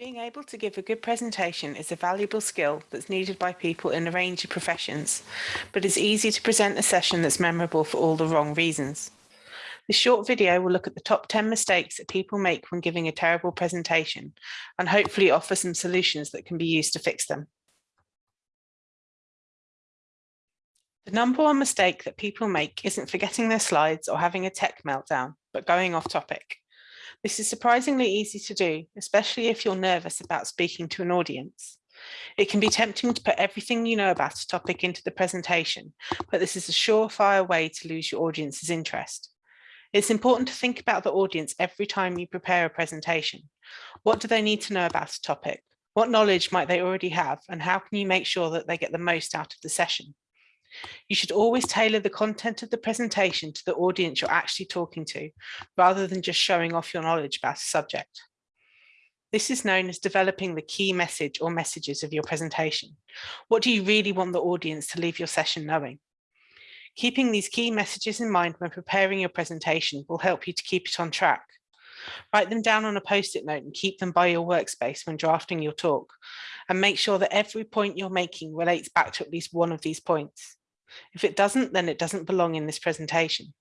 Being able to give a good presentation is a valuable skill that's needed by people in a range of professions, but it's easy to present a session that's memorable for all the wrong reasons. This short video will look at the top 10 mistakes that people make when giving a terrible presentation and hopefully offer some solutions that can be used to fix them. The number one mistake that people make isn't forgetting their slides or having a tech meltdown, but going off topic. This is surprisingly easy to do, especially if you're nervous about speaking to an audience. It can be tempting to put everything you know about a topic into the presentation, but this is a surefire way to lose your audience's interest. It's important to think about the audience every time you prepare a presentation. What do they need to know about a topic? What knowledge might they already have? And how can you make sure that they get the most out of the session? You should always tailor the content of the presentation to the audience you're actually talking to, rather than just showing off your knowledge about a subject. This is known as developing the key message or messages of your presentation. What do you really want the audience to leave your session knowing? Keeping these key messages in mind when preparing your presentation will help you to keep it on track. Write them down on a post-it note and keep them by your workspace when drafting your talk. And make sure that every point you're making relates back to at least one of these points. If it doesn't, then it doesn't belong in this presentation.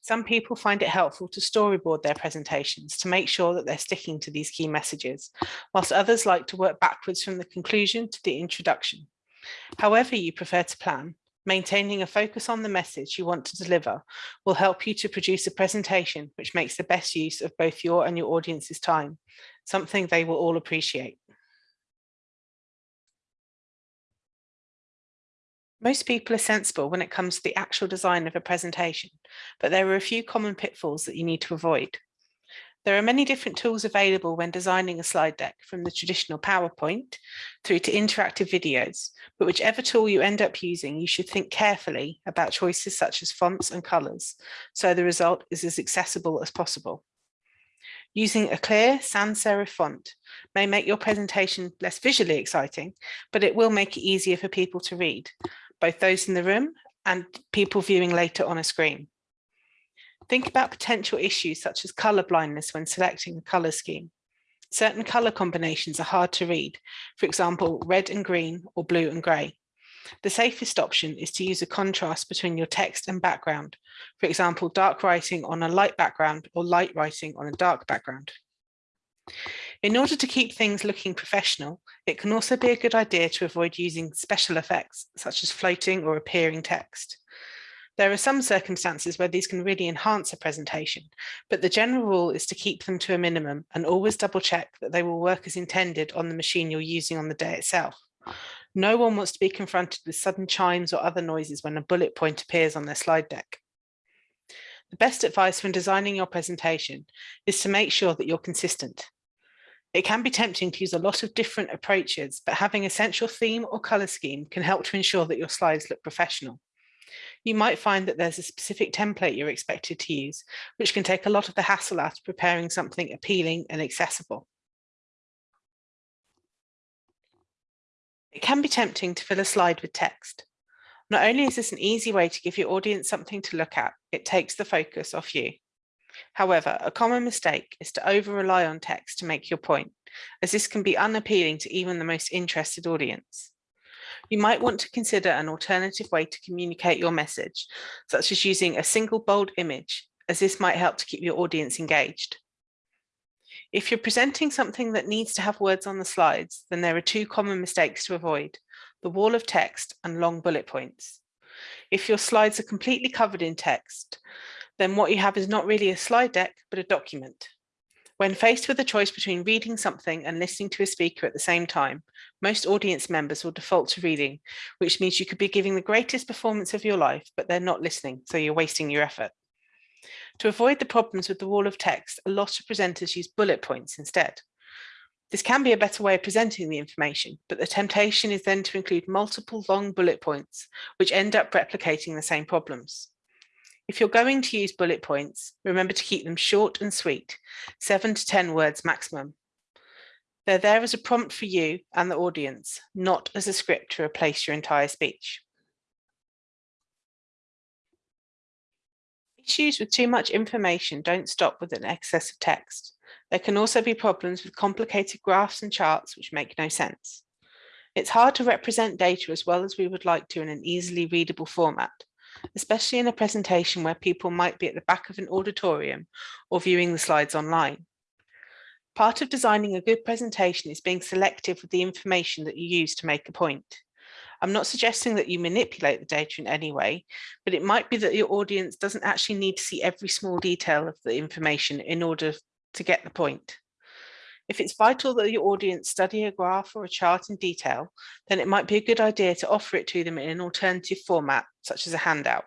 Some people find it helpful to storyboard their presentations to make sure that they're sticking to these key messages, whilst others like to work backwards from the conclusion to the introduction. However you prefer to plan, maintaining a focus on the message you want to deliver will help you to produce a presentation which makes the best use of both your and your audience's time, something they will all appreciate. Most people are sensible when it comes to the actual design of a presentation, but there are a few common pitfalls that you need to avoid. There are many different tools available when designing a slide deck from the traditional PowerPoint through to interactive videos, but whichever tool you end up using, you should think carefully about choices such as fonts and colours, so the result is as accessible as possible. Using a clear sans serif font may make your presentation less visually exciting, but it will make it easier for people to read, both those in the room and people viewing later on a screen. Think about potential issues such as colour blindness when selecting a colour scheme. Certain colour combinations are hard to read, for example, red and green or blue and grey. The safest option is to use a contrast between your text and background, for example, dark writing on a light background or light writing on a dark background. In order to keep things looking professional, it can also be a good idea to avoid using special effects such as floating or appearing text. There are some circumstances where these can really enhance a presentation, but the general rule is to keep them to a minimum and always double check that they will work as intended on the machine you're using on the day itself. No one wants to be confronted with sudden chimes or other noises when a bullet point appears on their slide deck. The best advice when designing your presentation is to make sure that you're consistent. It can be tempting to use a lot of different approaches, but having a central theme or colour scheme can help to ensure that your slides look professional. You might find that there's a specific template you're expected to use, which can take a lot of the hassle out of preparing something appealing and accessible. It can be tempting to fill a slide with text. Not only is this an easy way to give your audience something to look at, it takes the focus off you. However, a common mistake is to over-rely on text to make your point, as this can be unappealing to even the most interested audience. You might want to consider an alternative way to communicate your message, such as using a single bold image, as this might help to keep your audience engaged. If you're presenting something that needs to have words on the slides, then there are two common mistakes to avoid, the wall of text and long bullet points. If your slides are completely covered in text, then what you have is not really a slide deck, but a document. When faced with a choice between reading something and listening to a speaker at the same time, most audience members will default to reading, which means you could be giving the greatest performance of your life, but they're not listening, so you're wasting your effort. To avoid the problems with the wall of text, a lot of presenters use bullet points instead. This can be a better way of presenting the information, but the temptation is then to include multiple long bullet points, which end up replicating the same problems. If you're going to use bullet points, remember to keep them short and sweet, seven to 10 words maximum. They're there as a prompt for you and the audience, not as a script to replace your entire speech. Issues with too much information don't stop with an excess of text. There can also be problems with complicated graphs and charts which make no sense. It's hard to represent data as well as we would like to in an easily readable format, especially in a presentation where people might be at the back of an auditorium or viewing the slides online. Part of designing a good presentation is being selective with the information that you use to make a point. I'm not suggesting that you manipulate the data in any way, but it might be that your audience doesn't actually need to see every small detail of the information in order to get the point. If it's vital that your audience study a graph or a chart in detail, then it might be a good idea to offer it to them in an alternative format, such as a handout.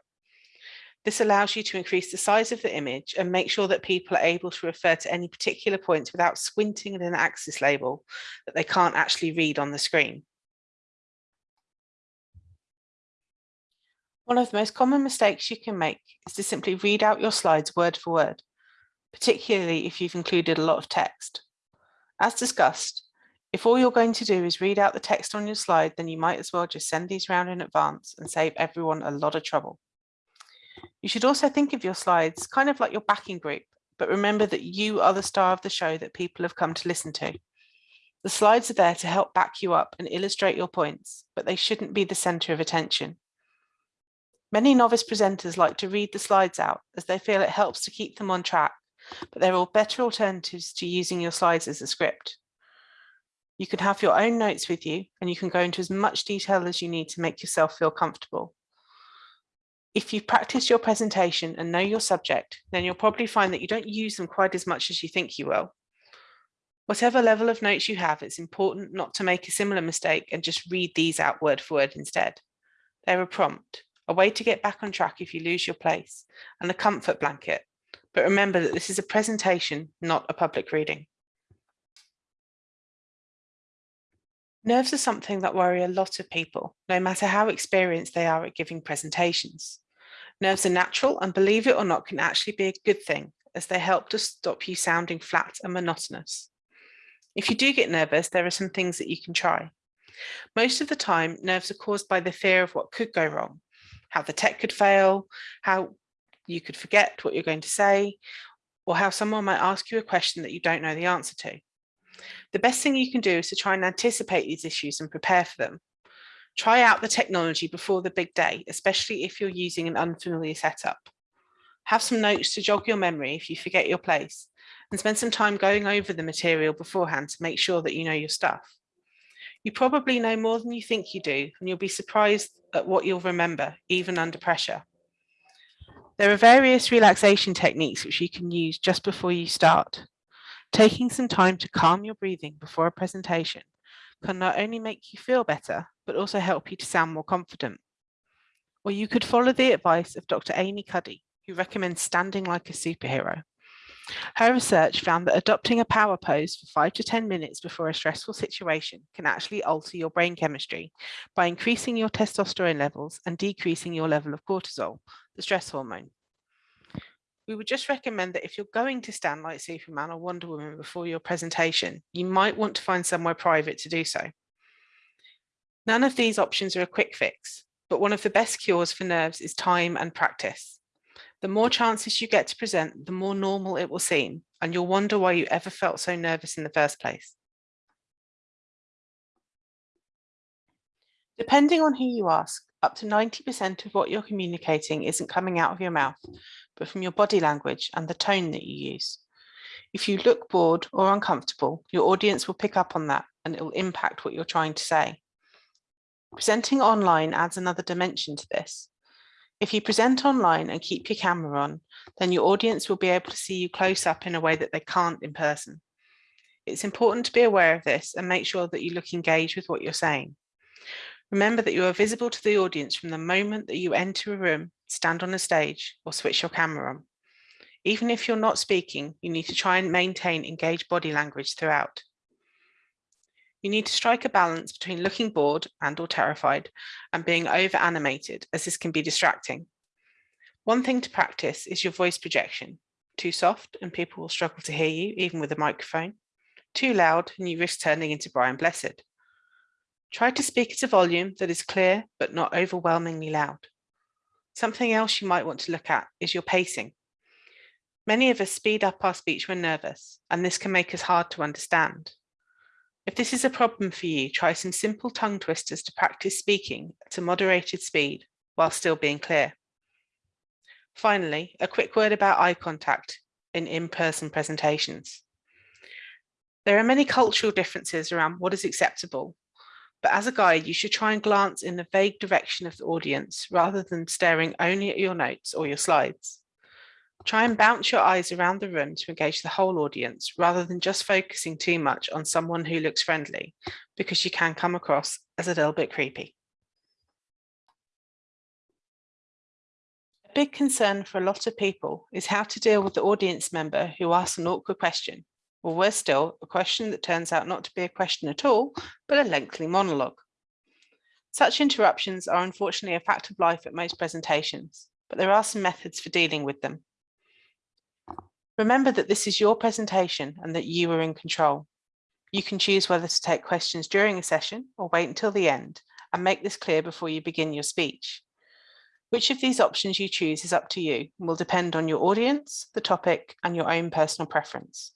This allows you to increase the size of the image and make sure that people are able to refer to any particular points without squinting at an axis label that they can't actually read on the screen. One of the most common mistakes you can make is to simply read out your slides word for word, particularly if you've included a lot of text. As discussed, if all you're going to do is read out the text on your slide, then you might as well just send these around in advance and save everyone a lot of trouble. You should also think of your slides kind of like your backing group, but remember that you are the star of the show that people have come to listen to. The slides are there to help back you up and illustrate your points, but they shouldn't be the center of attention. Many novice presenters like to read the slides out as they feel it helps to keep them on track but there are all better alternatives to using your slides as a script. You can have your own notes with you and you can go into as much detail as you need to make yourself feel comfortable. If you've practiced your presentation and know your subject, then you'll probably find that you don't use them quite as much as you think you will. Whatever level of notes you have, it's important not to make a similar mistake and just read these out word for word instead. They're a prompt, a way to get back on track if you lose your place, and a comfort blanket, but remember that this is a presentation, not a public reading. Nerves are something that worry a lot of people, no matter how experienced they are at giving presentations. Nerves are natural and believe it or not can actually be a good thing as they help to stop you sounding flat and monotonous. If you do get nervous, there are some things that you can try. Most of the time, nerves are caused by the fear of what could go wrong, how the tech could fail, how you could forget what you're going to say, or how someone might ask you a question that you don't know the answer to. The best thing you can do is to try and anticipate these issues and prepare for them. Try out the technology before the big day, especially if you're using an unfamiliar setup. Have some notes to jog your memory if you forget your place, and spend some time going over the material beforehand to make sure that you know your stuff. You probably know more than you think you do, and you'll be surprised at what you'll remember, even under pressure. There are various relaxation techniques which you can use just before you start. Taking some time to calm your breathing before a presentation can not only make you feel better, but also help you to sound more confident. Or you could follow the advice of Dr. Amy Cuddy, who recommends standing like a superhero. Her research found that adopting a power pose for five to 10 minutes before a stressful situation can actually alter your brain chemistry by increasing your testosterone levels and decreasing your level of cortisol, the stress hormone. We would just recommend that if you're going to stand like Superman or Wonder Woman before your presentation, you might want to find somewhere private to do so. None of these options are a quick fix, but one of the best cures for nerves is time and practice. The more chances you get to present, the more normal it will seem, and you'll wonder why you ever felt so nervous in the first place. Depending on who you ask, up to 90% of what you're communicating isn't coming out of your mouth, but from your body language and the tone that you use. If you look bored or uncomfortable, your audience will pick up on that and it will impact what you're trying to say. Presenting online adds another dimension to this. If you present online and keep your camera on, then your audience will be able to see you close up in a way that they can't in person. It's important to be aware of this and make sure that you look engaged with what you're saying. Remember that you are visible to the audience from the moment that you enter a room, stand on a stage or switch your camera on. Even if you're not speaking, you need to try and maintain engaged body language throughout. You need to strike a balance between looking bored and or terrified and being over animated as this can be distracting. One thing to practice is your voice projection. Too soft and people will struggle to hear you even with a microphone. Too loud and you risk turning into Brian Blessed. Try to speak at a volume that is clear but not overwhelmingly loud. Something else you might want to look at is your pacing. Many of us speed up our speech when nervous, and this can make us hard to understand. If this is a problem for you, try some simple tongue twisters to practice speaking at a moderated speed while still being clear. Finally, a quick word about eye contact in in-person presentations. There are many cultural differences around what is acceptable, but as a guide, you should try and glance in the vague direction of the audience rather than staring only at your notes or your slides. Try and bounce your eyes around the room to engage the whole audience rather than just focusing too much on someone who looks friendly, because you can come across as a little bit creepy. A big concern for a lot of people is how to deal with the audience member who asks an awkward question, or worse still, a question that turns out not to be a question at all, but a lengthy monologue. Such interruptions are unfortunately a fact of life at most presentations, but there are some methods for dealing with them. Remember that this is your presentation and that you are in control. You can choose whether to take questions during a session or wait until the end and make this clear before you begin your speech. Which of these options you choose is up to you and will depend on your audience, the topic and your own personal preference.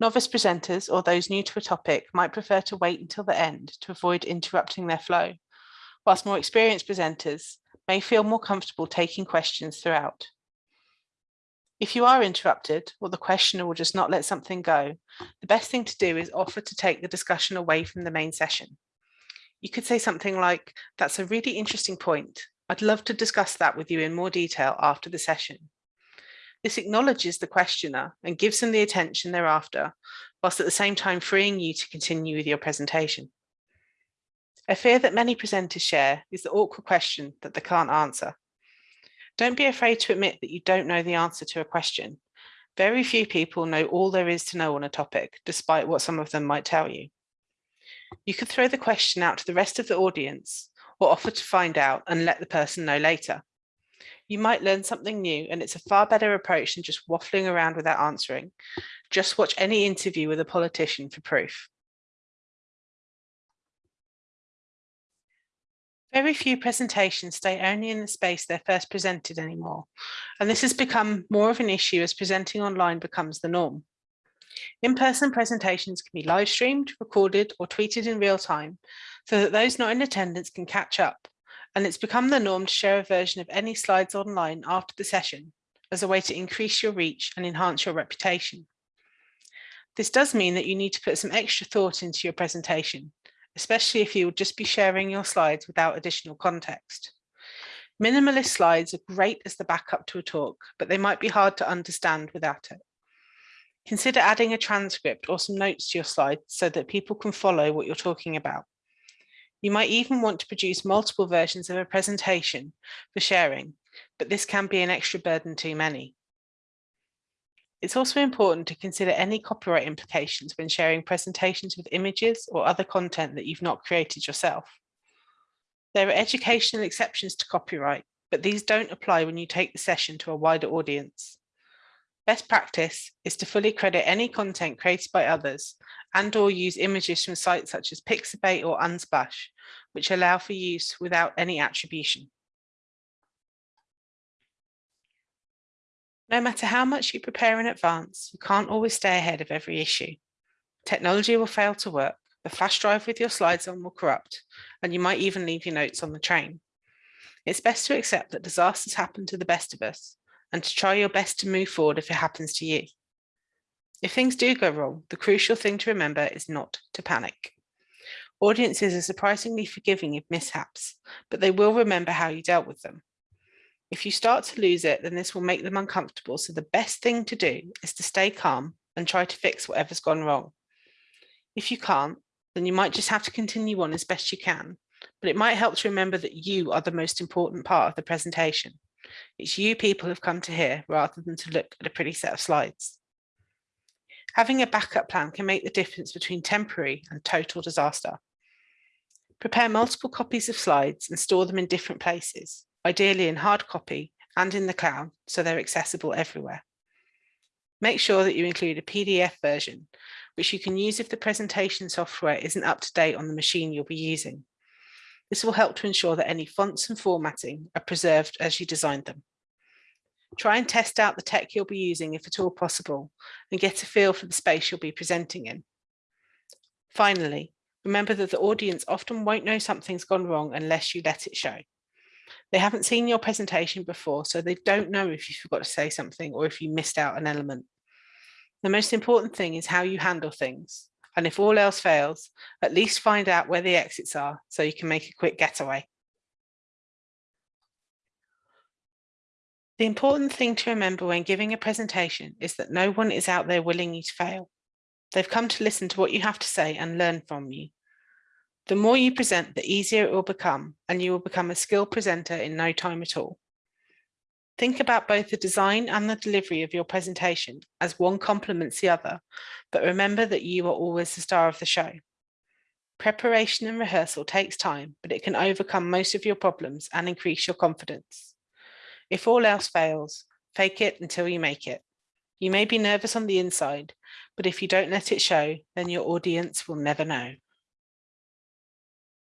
Novice presenters or those new to a topic might prefer to wait until the end to avoid interrupting their flow, whilst more experienced presenters may feel more comfortable taking questions throughout. If you are interrupted or the questioner will just not let something go, the best thing to do is offer to take the discussion away from the main session. You could say something like, that's a really interesting point. I'd love to discuss that with you in more detail after the session. This acknowledges the questioner and gives them the attention thereafter, whilst at the same time freeing you to continue with your presentation. A fear that many presenters share is the awkward question that they can't answer. Don't be afraid to admit that you don't know the answer to a question. Very few people know all there is to know on a topic, despite what some of them might tell you. You could throw the question out to the rest of the audience or offer to find out and let the person know later. You might learn something new and it's a far better approach than just waffling around without answering. Just watch any interview with a politician for proof. Very few presentations stay only in the space they're first presented anymore, and this has become more of an issue as presenting online becomes the norm. In-person presentations can be live streamed, recorded or tweeted in real time so that those not in attendance can catch up. And it's become the norm to share a version of any slides online after the session as a way to increase your reach and enhance your reputation. This does mean that you need to put some extra thought into your presentation especially if you will just be sharing your slides without additional context. Minimalist slides are great as the backup to a talk, but they might be hard to understand without it. Consider adding a transcript or some notes to your slides so that people can follow what you're talking about. You might even want to produce multiple versions of a presentation for sharing, but this can be an extra burden too many. It's also important to consider any copyright implications when sharing presentations with images or other content that you've not created yourself. There are educational exceptions to copyright, but these don't apply when you take the session to a wider audience. Best practice is to fully credit any content created by others and or use images from sites such as Pixabay or Unsplash, which allow for use without any attribution. No matter how much you prepare in advance, you can't always stay ahead of every issue. Technology will fail to work, the flash drive with your slides on will corrupt, and you might even leave your notes on the train. It's best to accept that disasters happen to the best of us and to try your best to move forward if it happens to you. If things do go wrong, the crucial thing to remember is not to panic. Audiences are surprisingly forgiving of mishaps, but they will remember how you dealt with them. If you start to lose it, then this will make them uncomfortable. So the best thing to do is to stay calm and try to fix whatever's gone wrong. If you can't, then you might just have to continue on as best you can, but it might help to remember that you are the most important part of the presentation. It's you people have come to hear rather than to look at a pretty set of slides. Having a backup plan can make the difference between temporary and total disaster. Prepare multiple copies of slides and store them in different places ideally in hard copy and in the cloud so they're accessible everywhere. Make sure that you include a PDF version, which you can use if the presentation software isn't up to date on the machine you'll be using. This will help to ensure that any fonts and formatting are preserved as you designed them. Try and test out the tech you'll be using if at all possible and get a feel for the space you'll be presenting in. Finally, remember that the audience often won't know something's gone wrong unless you let it show. They haven't seen your presentation before, so they don't know if you forgot to say something or if you missed out an element. The most important thing is how you handle things. And if all else fails, at least find out where the exits are so you can make a quick getaway. The important thing to remember when giving a presentation is that no one is out there willing you to fail. They've come to listen to what you have to say and learn from you. The more you present, the easier it will become, and you will become a skilled presenter in no time at all. Think about both the design and the delivery of your presentation as one complements the other, but remember that you are always the star of the show. Preparation and rehearsal takes time, but it can overcome most of your problems and increase your confidence. If all else fails, fake it until you make it. You may be nervous on the inside, but if you don't let it show, then your audience will never know.